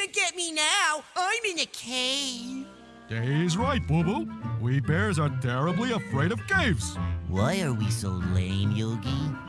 can't get me now. I'm in a cave. He's right, Boo Boo. We bears are terribly afraid of caves. Why are we so lame,